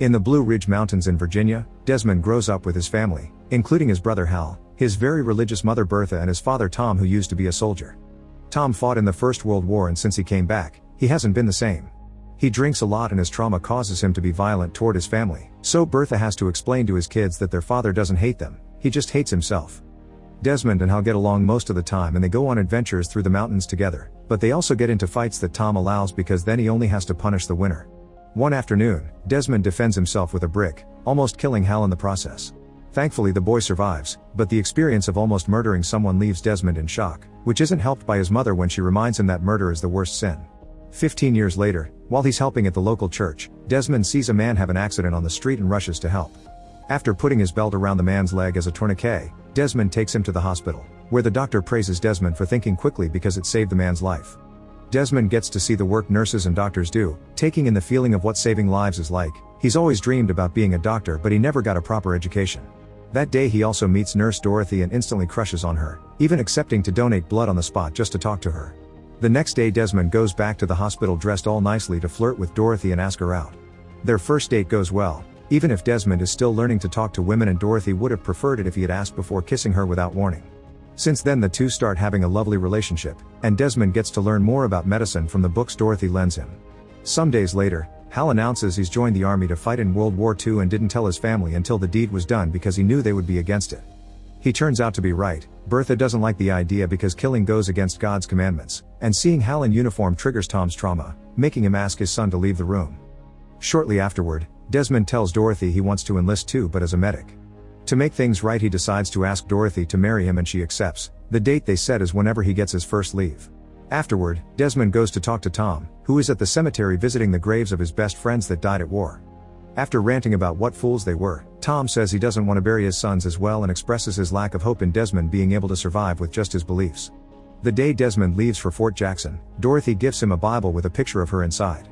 In the Blue Ridge Mountains in Virginia, Desmond grows up with his family, including his brother Hal, his very religious mother Bertha, and his father Tom, who used to be a soldier. Tom fought in the First World War, and since he came back, he hasn't been the same. He drinks a lot, and his trauma causes him to be violent toward his family, so Bertha has to explain to his kids that their father doesn't hate them, he just hates himself. Desmond and Hal get along most of the time and they go on adventures through the mountains together, but they also get into fights that Tom allows because then he only has to punish the winner. One afternoon, Desmond defends himself with a brick, almost killing Hal in the process. Thankfully, the boy survives, but the experience of almost murdering someone leaves Desmond in shock, which isn't helped by his mother when she reminds him that murder is the worst sin. Fifteen years later, while he's helping at the local church, Desmond sees a man have an accident on the street and rushes to help. After putting his belt around the man's leg as a tourniquet, Desmond takes him to the hospital, where the doctor praises Desmond for thinking quickly because it saved the man's life. Desmond gets to see the work nurses and doctors do, taking in the feeling of what saving lives is like. He's always dreamed about being a doctor, but he never got a proper education. That day, he also meets Nurse Dorothy and instantly crushes on her, even accepting to donate blood on the spot just to talk to her. The next day, Desmond goes back to the hospital dressed all nicely to flirt with Dorothy and ask her out. Their first date goes well, even if Desmond is still learning to talk to women, and Dorothy would have preferred it if he had asked before kissing her without warning. Since then, the two start having a lovely relationship, and Desmond gets to learn more about medicine from the books Dorothy lends him. Some days later, Hal announces he's joined the army to fight in World War II and didn't tell his family until the deed was done because he knew they would be against it. He turns out to be right, Bertha doesn't like the idea because killing goes against God's commandments, and seeing Hal in uniform triggers Tom's trauma, making him ask his son to leave the room. Shortly afterward, Desmond tells Dorothy he wants to enlist too but as a medic. To make things right, he decides to ask Dorothy to marry him and she accepts. The date they set is whenever he gets his first leave. Afterward, Desmond goes to talk to Tom, who is at the cemetery visiting the graves of his best friends that died at war. After ranting about what fools they were, Tom says he doesn't want to bury his sons as well and expresses his lack of hope in Desmond being able to survive with just his beliefs. The day Desmond leaves for Fort Jackson, Dorothy gives him a Bible with a picture of her inside.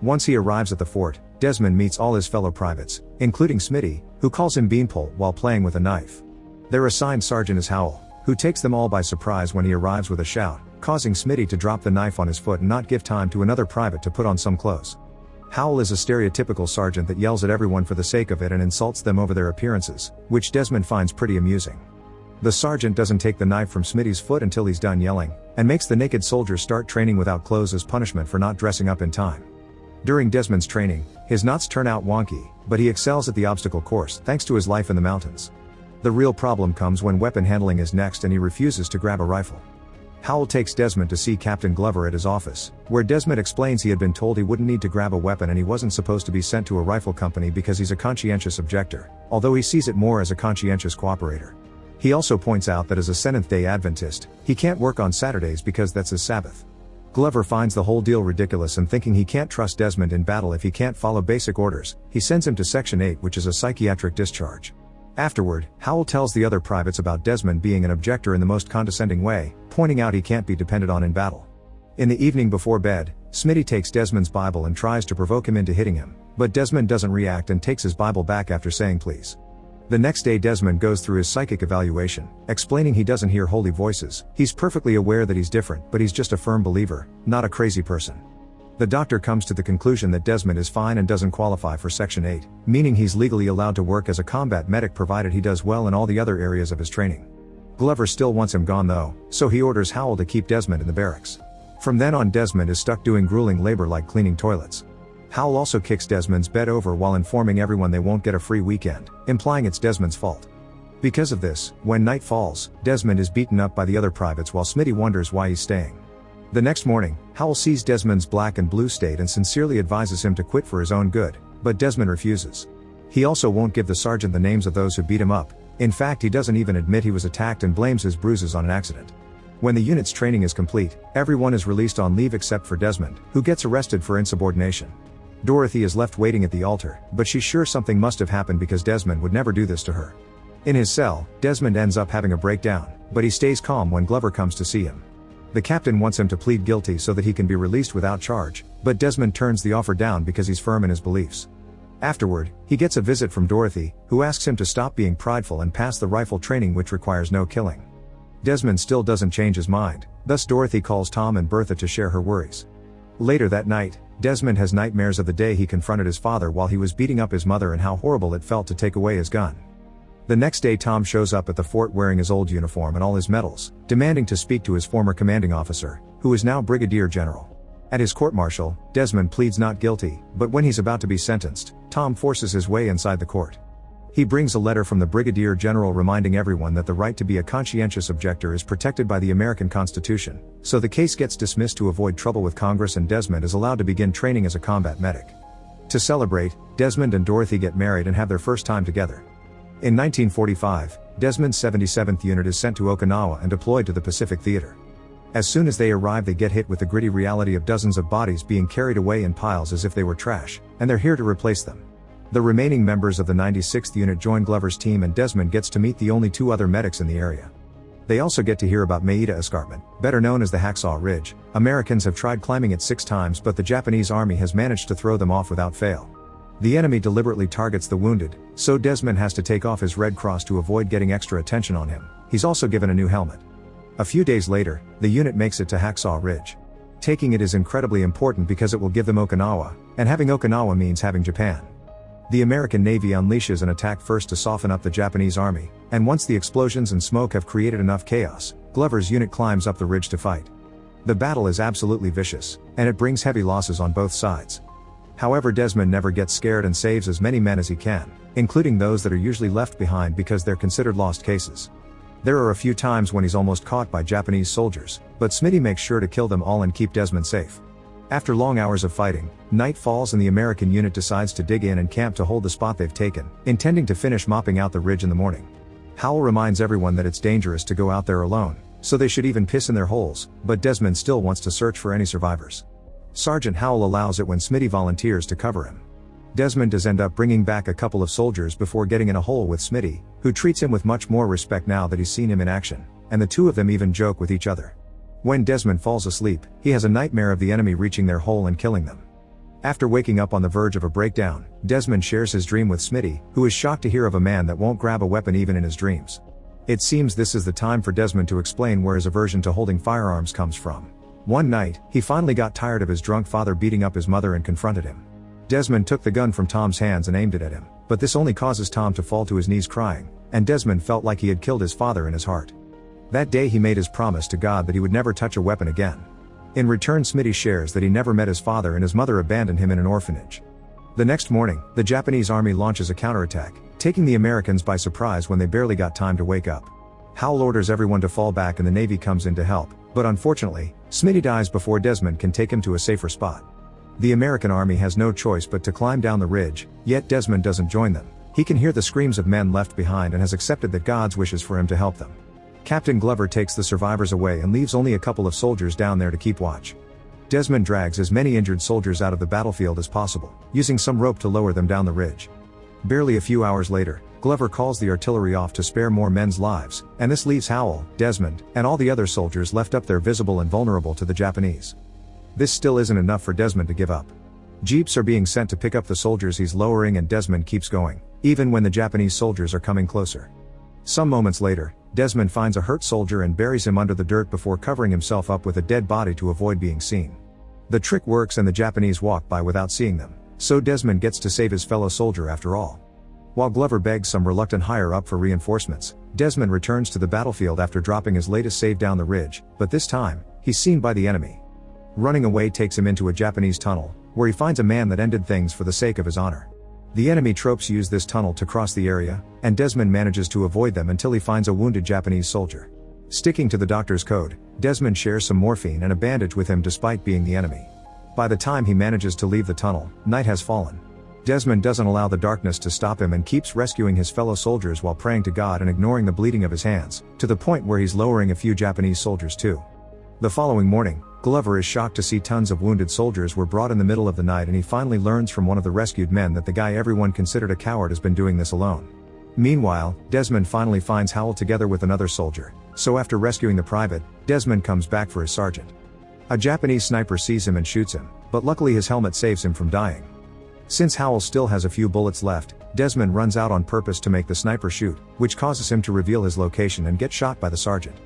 Once he arrives at the fort, Desmond meets all his fellow privates, including Smitty, who calls him Beanpole while playing with a knife. Their assigned sergeant is Howell, who takes them all by surprise when he arrives with a shout, causing Smitty to drop the knife on his foot and not give time to another private to put on some clothes. Howell is a stereotypical sergeant that yells at everyone for the sake of it and insults them over their appearances, which Desmond finds pretty amusing. The sergeant doesn't take the knife from Smitty's foot until he's done yelling, and makes the naked soldier start training without clothes as punishment for not dressing up in time. During Desmond's training, his knots turn out wonky, but he excels at the obstacle course thanks to his life in the mountains. The real problem comes when weapon handling is next and he refuses to grab a rifle. Howell takes Desmond to see Captain Glover at his office, where Desmond explains he had been told he wouldn't need to grab a weapon and he wasn't supposed to be sent to a rifle company because he's a conscientious objector, although he sees it more as a conscientious cooperator. He also points out that as a Seventh day Adventist, he can't work on Saturdays because that's his Sabbath. Glover finds the whole deal ridiculous and thinking he can't trust Desmond in battle if he can't follow basic orders, he sends him to Section 8 which is a psychiatric discharge. Afterward, Howell tells the other privates about Desmond being an objector in the most condescending way, pointing out he can't be depended on in battle. In the evening before bed, Smitty takes Desmond's Bible and tries to provoke him into hitting him, but Desmond doesn't react and takes his Bible back after saying please. The next day Desmond goes through his psychic evaluation, explaining he doesn't hear holy voices, he's perfectly aware that he's different but he's just a firm believer, not a crazy person. The doctor comes to the conclusion that Desmond is fine and doesn't qualify for Section 8, meaning he's legally allowed to work as a combat medic provided he does well in all the other areas of his training. Glover still wants him gone though, so he orders Howell to keep Desmond in the barracks. From then on Desmond is stuck doing grueling labor like cleaning toilets. Howell also kicks Desmond's bed over while informing everyone they won't get a free weekend, implying it's Desmond's fault. Because of this, when night falls, Desmond is beaten up by the other privates while Smitty wonders why he's staying. The next morning, Howell sees Desmond's black and blue state and sincerely advises him to quit for his own good, but Desmond refuses. He also won't give the sergeant the names of those who beat him up, in fact, he doesn't even admit he was attacked and blames his bruises on an accident. When the unit's training is complete, everyone is released on leave except for Desmond, who gets arrested for insubordination. Dorothy is left waiting at the altar, but she's sure something must have happened because Desmond would never do this to her. In his cell, Desmond ends up having a breakdown, but he stays calm when Glover comes to see him. The captain wants him to plead guilty so that he can be released without charge, but Desmond turns the offer down because he's firm in his beliefs. Afterward, he gets a visit from Dorothy, who asks him to stop being prideful and pass the rifle training which requires no killing. Desmond still doesn't change his mind, thus Dorothy calls Tom and Bertha to share her worries. Later that night, Desmond has nightmares of the day he confronted his father while he was beating up his mother and how horrible it felt to take away his gun. The next day, Tom shows up at the fort wearing his old uniform and all his medals, demanding to speak to his former commanding officer, who is now Brigadier General. At his court martial, Desmond pleads not guilty, but when he's about to be sentenced, Tom forces his way inside the court. He brings a letter from the Brigadier General reminding everyone that the right to be a conscientious objector is protected by the American Constitution, so the case gets dismissed to avoid trouble with Congress and Desmond is allowed to begin training as a combat medic. To celebrate, Desmond and Dorothy get married and have their first time together. In 1945, Desmond's 77th Unit is sent to Okinawa and deployed to the Pacific Theater. As soon as they arrive, they get hit with the gritty reality of dozens of bodies being carried away in piles as if they were trash, and they're here to replace them. The remaining members of the 96th unit join Glover's team and Desmond gets to meet the only two other medics in the area. They also get to hear about Maeda Escarpment, better known as the Hacksaw Ridge. Americans have tried climbing it six times but the Japanese army has managed to throw them off without fail. The enemy deliberately targets the wounded, so Desmond has to take off his Red Cross to avoid getting extra attention on him. He's also given a new helmet. A few days later, the unit makes it to Hacksaw Ridge. Taking it is incredibly important because it will give them Okinawa, and having Okinawa means having Japan. The American Navy unleashes an attack first to soften up the Japanese army, and once the explosions and smoke have created enough chaos, Glover's unit climbs up the ridge to fight. The battle is absolutely vicious, and it brings heavy losses on both sides. However, Desmond never gets scared and saves as many men as he can, including those that are usually left behind because they're considered lost cases. There are a few times when he's almost caught by Japanese soldiers, but Smitty makes sure to kill them all and keep Desmond safe. After long hours of fighting, night falls and the American unit decides to dig in and camp to hold the spot they've taken, intending to finish mopping out the ridge in the morning. Howell reminds everyone that it's dangerous to go out there alone, so they should even piss in their holes, but Desmond still wants to search for any survivors. Sergeant Howell allows it when Smitty volunteers to cover him. Desmond does end up bringing back a couple of soldiers before getting in a hole with Smitty, who treats him with much more respect now that he's seen him in action, and the two of them even joke with each other. When Desmond falls asleep, he has a nightmare of the enemy reaching their hole and killing them. After waking up on the verge of a breakdown, Desmond shares his dream with Smitty, who is shocked to hear of a man that won't grab a weapon even in his dreams. It seems this is the time for Desmond to explain where his aversion to holding firearms comes from. One night, he finally got tired of his drunk father beating up his mother and confronted him. Desmond took the gun from Tom's hands and aimed it at him, but this only causes Tom to fall to his knees crying, and Desmond felt like he had killed his father in his heart. That day he made his promise to God that he would never touch a weapon again. In return Smitty shares that he never met his father and his mother abandoned him in an orphanage. The next morning, the Japanese army launches a counterattack, taking the Americans by surprise when they barely got time to wake up. Howell orders everyone to fall back and the Navy comes in to help, but unfortunately, Smitty dies before Desmond can take him to a safer spot. The American army has no choice but to climb down the ridge, yet Desmond doesn't join them. He can hear the screams of men left behind and has accepted that God's wishes for him to help them. Captain Glover takes the survivors away and leaves only a couple of soldiers down there to keep watch. Desmond drags as many injured soldiers out of the battlefield as possible, using some rope to lower them down the ridge. Barely a few hours later, Glover calls the artillery off to spare more men's lives, and this leaves Howell, Desmond, and all the other soldiers left up there visible and vulnerable to the Japanese. This still isn't enough for Desmond to give up. Jeeps are being sent to pick up the soldiers he's lowering and Desmond keeps going, even when the Japanese soldiers are coming closer. Some moments later, Desmond finds a hurt soldier and buries him under the dirt before covering himself up with a dead body to avoid being seen. The trick works and the Japanese walk by without seeing them, so Desmond gets to save his fellow soldier after all. While Glover begs some reluctant higher up for reinforcements, Desmond returns to the battlefield after dropping his latest save down the ridge, but this time, he's seen by the enemy. Running away takes him into a Japanese tunnel, where he finds a man that ended things for the sake of his honor. The enemy tropes use this tunnel to cross the area, and Desmond manages to avoid them until he finds a wounded Japanese soldier. Sticking to the doctor's code, Desmond shares some morphine and a bandage with him despite being the enemy. By the time he manages to leave the tunnel, night has fallen. Desmond doesn't allow the darkness to stop him and keeps rescuing his fellow soldiers while praying to God and ignoring the bleeding of his hands, to the point where he's lowering a few Japanese soldiers too. The following morning, Glover is shocked to see tons of wounded soldiers were brought in the middle of the night and he finally learns from one of the rescued men that the guy everyone considered a coward has been doing this alone. Meanwhile, Desmond finally finds Howell together with another soldier, so after rescuing the private, Desmond comes back for his sergeant. A Japanese sniper sees him and shoots him, but luckily his helmet saves him from dying. Since Howell still has a few bullets left, Desmond runs out on purpose to make the sniper shoot, which causes him to reveal his location and get shot by the sergeant.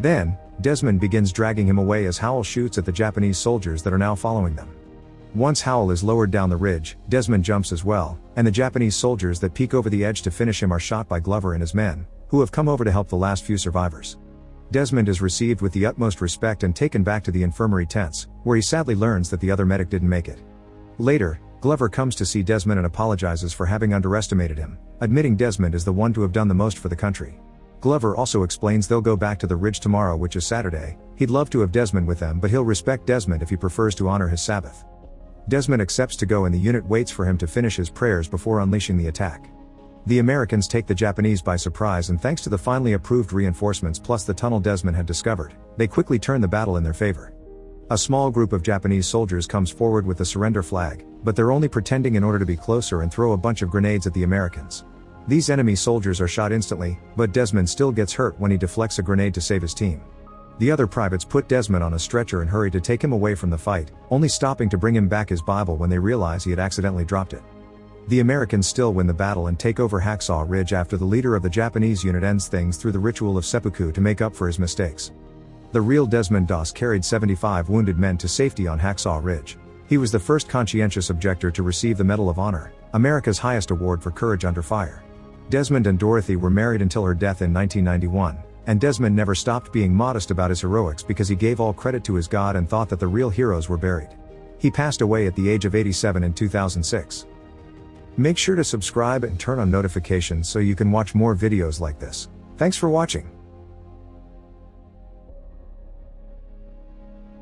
Then, Desmond begins dragging him away as Howell shoots at the Japanese soldiers that are now following them. Once Howell is lowered down the ridge, Desmond jumps as well, and the Japanese soldiers that peek over the edge to finish him are shot by Glover and his men, who have come over to help the last few survivors. Desmond is received with the utmost respect and taken back to the infirmary tents, where he sadly learns that the other medic didn't make it. Later, Glover comes to see Desmond and apologizes for having underestimated him, admitting Desmond is the one to have done the most for the country. Glover also explains they'll go back to the ridge tomorrow, which is Saturday. He'd love to have Desmond with them, but he'll respect Desmond if he prefers to honor his Sabbath. Desmond accepts to go and the unit waits for him to finish his prayers before unleashing the attack. The Americans take the Japanese by surprise and thanks to the finally approved reinforcements plus the tunnel Desmond had discovered, they quickly turn the battle in their favor. A small group of Japanese soldiers comes forward with the surrender flag, but they're only pretending in order to be closer and throw a bunch of grenades at the Americans. These enemy soldiers are shot instantly, but Desmond still gets hurt when he deflects a grenade to save his team. The other privates put Desmond on a stretcher and hurry to take him away from the fight, only stopping to bring him back his Bible when they realize he had accidentally dropped it. The Americans still win the battle and take over Hacksaw Ridge after the leader of the Japanese unit ends things through the ritual of seppuku to make up for his mistakes. The real Desmond Doss carried 75 wounded men to safety on Hacksaw Ridge. He was the first conscientious objector to receive the Medal of Honor, America's highest award for courage under fire. Desmond and Dorothy were married until her death in 1991, and Desmond never stopped being modest about his heroics because he gave all credit to his God and thought that the real heroes were buried. He passed away at the age of 87 in 2006. Make sure to subscribe and turn on notifications so you can watch more videos like this. Thanks for watching.